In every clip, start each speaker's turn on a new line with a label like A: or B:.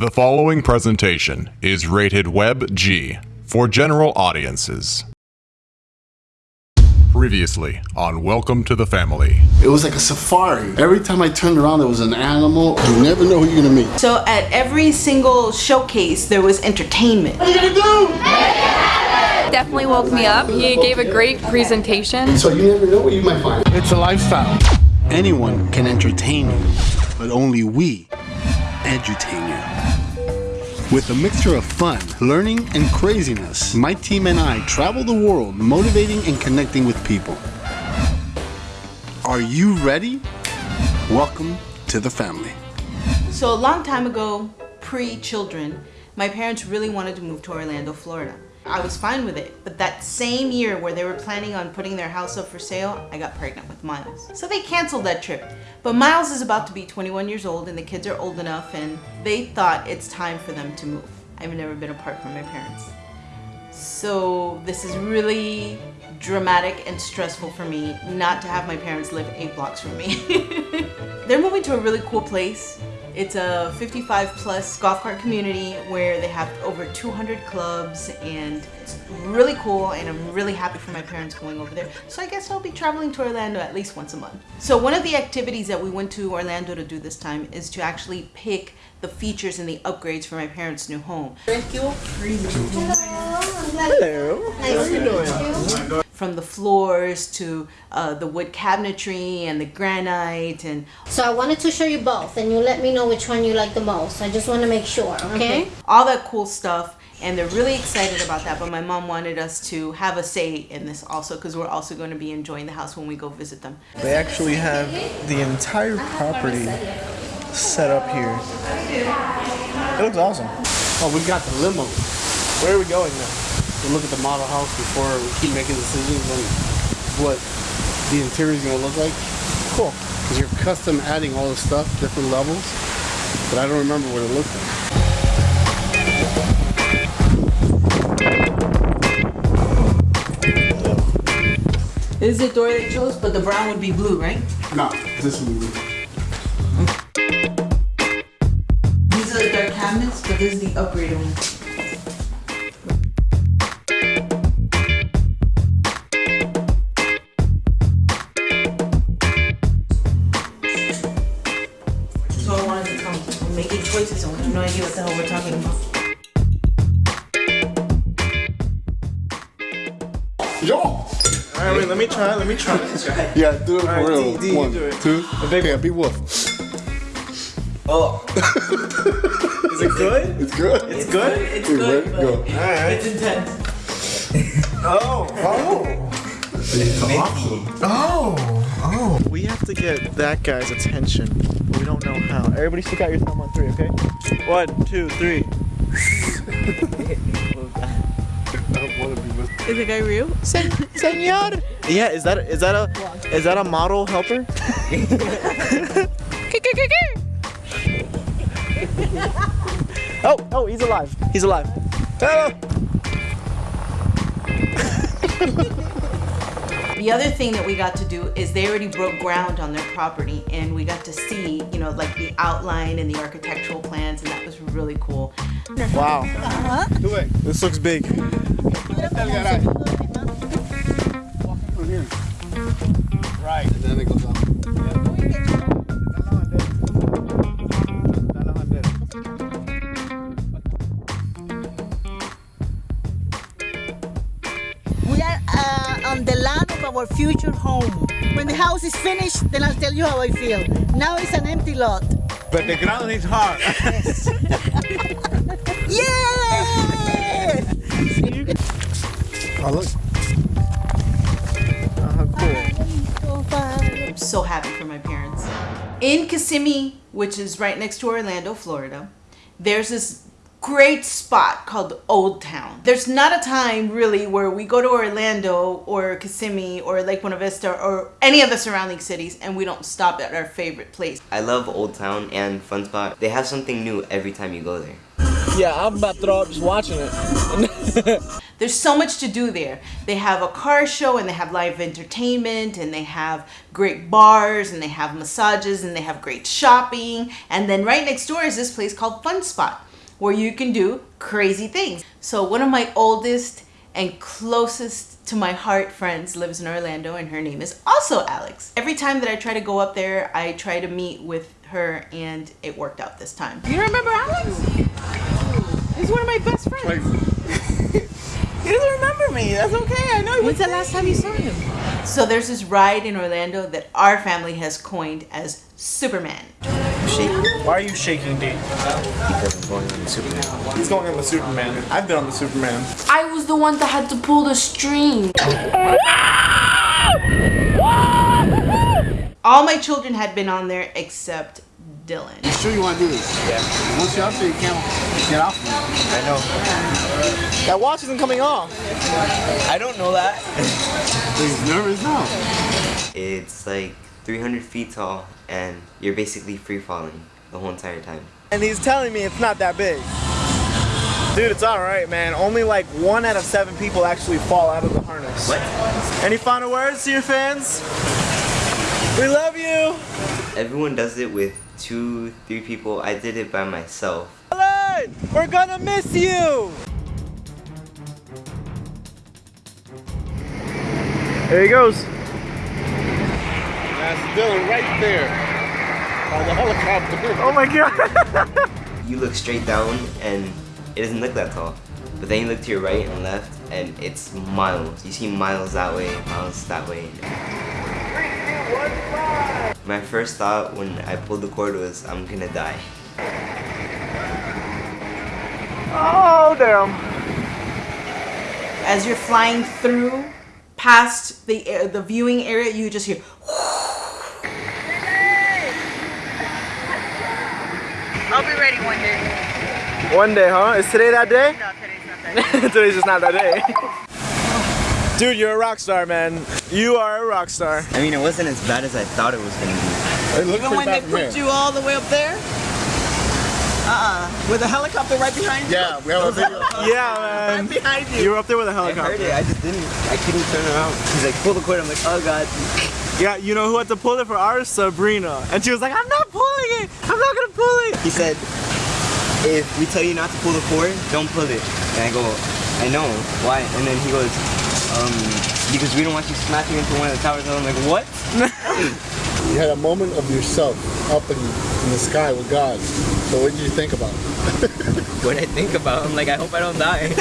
A: The following presentation is rated Web G for general audiences. Previously on Welcome to the Family.
B: It was like a safari. Every time I turned around, there was an animal. You never know who you're gonna meet.
C: So at every single showcase, there was entertainment.
B: What are you gonna do?
D: Definitely woke me up. He gave a great presentation.
B: So you never know what you might find.
E: It's a lifestyle. Anyone can entertain you, but only we edutain you. With a mixture of fun, learning, and craziness, my team and I travel the world motivating and connecting with people. Are you ready? Welcome to the family.
C: So a long time ago, pre-children, my parents really wanted to move to Orlando, Florida. I was fine with it, but that same year where they were planning on putting their house up for sale, I got pregnant with Miles. So they canceled that trip. But Miles is about to be 21 years old and the kids are old enough and they thought it's time for them to move. I've never been apart from my parents. So this is really dramatic and stressful for me not to have my parents live eight blocks from me. They're moving to a really cool place. It's a 55 plus golf cart community where they have over 200 clubs and it's really cool and I'm really happy for my parents going over there. So I guess I'll be traveling to Orlando at least once a month. So one of the activities that we went to Orlando to do this time is to actually pick the features and the upgrades for my parents' new home. Thank you.
F: Hello. Hello. How are you doing?
C: From the floors to uh, the wood cabinetry and the granite and
F: So I wanted to show you both, and you let me know which one you like the most. I just want to make sure, okay?
C: all that cool stuff and they're really excited about that but my mom wanted us to have a say in this also because we're also going to be enjoying the house when we go visit them
G: They actually have the entire property set up here. It looks awesome.
E: Oh, we've got the limo.
G: Where are we going now?
E: We'll look at the model house before we keep making decisions on what the interior is gonna look like.
G: Cool.
E: Because you're custom adding all the stuff, different levels, but I don't remember what it looked like.
C: this is the door they chose but the brown would be blue right
E: No, this would be blue.
C: these are the dark cabinets but this is the upgraded one
E: Yo!
G: All right, wait. Let me try. Let me try.
E: Yeah, do it for
G: Alright,
E: real.
G: D, D, you
E: One,
G: do it.
E: two, okay, be wolf.
G: Oh. Is it good?
E: It's good.
G: It's good.
C: it's
E: Okay,
C: good
E: ready?
C: but
E: Go.
G: All right.
C: it's intense
G: Oh. Oh. Oh. Oh. We have to get that guy's attention, but we don't know how. Everybody, stick out your thumb on three, okay? One, two, three.
C: is the guy real
G: Sen- Senor. Yeah, is that is that a is that a model helper? oh, oh, he's alive. He's alive. Hello.
C: The other thing that we got to do is they already broke ground on their property and we got to see, you know, like the outline and the architectural plans and that was really cool.
G: Wow. Uh-huh. This looks big. Uh-huh.
E: Right. And then it goes up.
H: We are uh, on the land of our future home. When the house is finished, then I'll tell you how I feel. Now it's an empty lot.
E: But the ground is hard.
H: Yay!
E: Oh, look.
G: Uh, cool.
C: I'm so happy for my parents. In Kissimmee, which is right next to Orlando, Florida, there's this great spot called Old Town. There's not a time really where we go to Orlando or Kissimmee or Lake Buena Vista or any of the surrounding cities and we don't stop at our favorite place.
I: I love Old Town and Fun Spot. They have something new every time you go there.
J: Yeah, I'm about to throw up just watching it.
C: There's so much to do there. They have a car show and they have live entertainment and they have great bars and they have massages and they have great shopping. And then right next door is this place called Fun Spot. where you can do crazy things. So one of my oldest and closest to my heart friends lives in Orlando and her name is also Alex. Every time that I try to go up there, I try to meet with her and it worked out this time. You remember Alex? He's one of my best friends.
H: He doesn't remember me. That's okay. I know.
C: When's the last time you saw him? So there's this ride in Orlando that our family has coined as Superman.
G: Why are you shaking, D?
I: Because I'm going on the Superman.
G: He's going on the Superman. I've been on the Superman.
K: I was the one that had to pull the string.
C: All my children had been on there except Dylan.
B: You sure you want to do this?
G: Yeah.
B: Once you're up there, you can't get off.
G: I know. That watch isn't coming off.
J: I don't know that.
B: He's nervous now.
I: It's like 300 feet tall, and you're basically free falling the whole entire time.
G: And he's telling me it's not that big. Dude, it's alright, man. Only like one out of seven people actually fall out of the harness.
I: What?
G: Any final words to your fans? We love you!
I: Everyone does it with two, three people. I did it by myself.
G: Dylan, we're gonna miss you! There he goes.
B: That's Dylan right there. On the helicopter.
G: Oh my god!
I: You look straight down, and it doesn't look that tall. But then you look to your right and left, and it's miles. You see miles that way, miles that way. My first thought when I pulled the cord was, I'm gonna die.
G: Oh, damn.
C: As you're flying through past the air, the viewing area, you just hear
H: I'll be ready one day.
G: One day, huh? Is today that day?
H: No, today's not that day.
G: Today's just not that day. Dude, you're a rock star, man. You are a rock star.
I: I mean, it wasn't as bad as I thought it was gonna be.
B: It looks
H: Even
B: pretty
H: when they
B: from
H: put
B: here.
H: you all the way up there? Uh-uh. With a helicopter right behind you?
B: Yeah, we have a video.
G: Yeah, man.
H: Right
G: man.
H: behind you.
G: You were up there with a
I: I heard
G: helicopter.
I: it, I just didn't, I couldn't turn around. He's like, pull the cord, I'm like, oh god.
G: Yeah, you know who had to pull it for ours? Sabrina. And she was like, I'm not pulling it. I'm not gonna pull it.
I: He said, if we tell you not to pull the cord, don't pull it. And I go, I know, why? And then he goes, um, because we don't want you smashing into one of the towers. And I'm like, what?
B: You had a moment of yourself up in, in the sky with God. So what did you think about it?
J: What I think about, I'm like, I hope I don't die.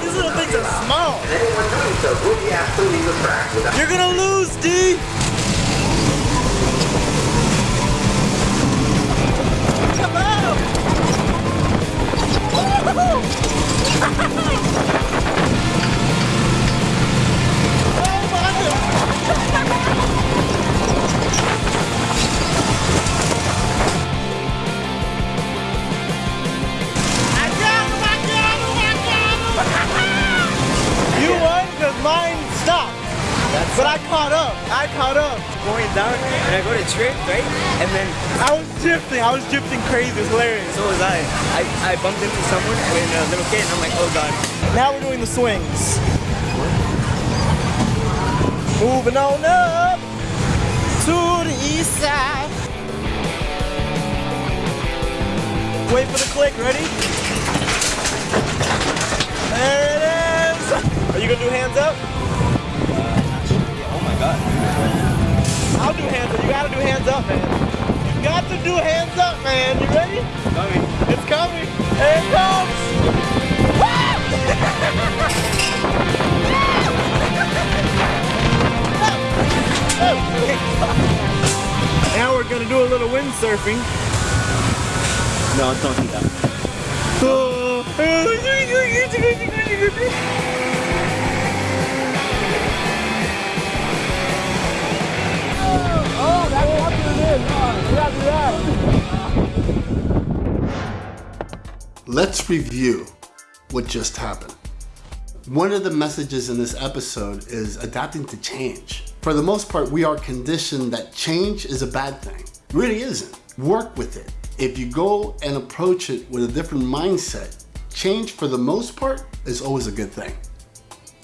G: These little things are small. You're gonna lose, D.
J: and I go to trip, right? And then
G: I was drifting. I was drifting crazy. It was hilarious.
J: so was I. I, I bumped into someone and then a little kid, and I'm like, oh god.
G: Now we're doing the swings. Moving on up to the east side. Wait for the click. Ready? There it is. Are you gonna do hands up? I'll do hands up. You gotta do hands up, man. You got to do hands up, man. You ready?
J: Coming.
G: It's coming. Here it comes. now we're gonna do a little windsurfing.
J: No, don't do that.
B: Let's review what just happened. One of the messages in this episode is adapting to change. For the most part, we are conditioned that change is a bad thing. It really isn't. Work with it. If you go and approach it with a different mindset, change for the most part is always a good thing.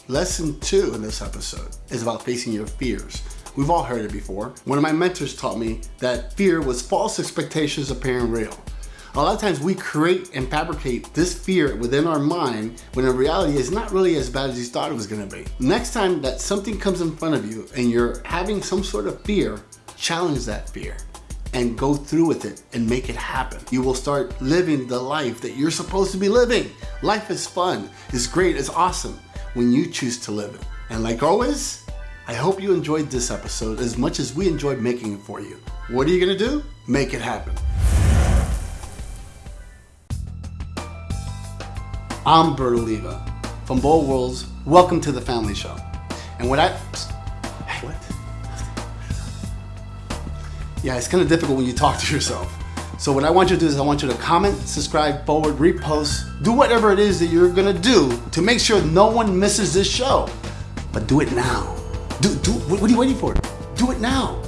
B: Lesson two in this episode is about facing your fears. We've all heard it before. One of my mentors taught me that fear was false expectations appearing real. A lot of times we create and fabricate this fear within our mind when in reality it's not really as bad as you thought it was gonna be. Next time that something comes in front of you and you're having some sort of fear, challenge that fear and go through with it and make it happen. You will start living the life that you're supposed to be living. Life is fun, it's great, it's awesome when you choose to live it. And like always, I hope you enjoyed this episode as much as we enjoyed making it for you. What are you gonna do? Make it happen. I'm Bert Oliva from Bold Worlds. Welcome to the Family Show. And what I, hey, what? Yeah, it's kind of difficult when you talk to yourself. So what I want you to do is I want you to comment, subscribe, forward, repost, do whatever it is that you're gonna do to make sure no one misses this show. But do it now. Do, do, what are you waiting for? Do it now.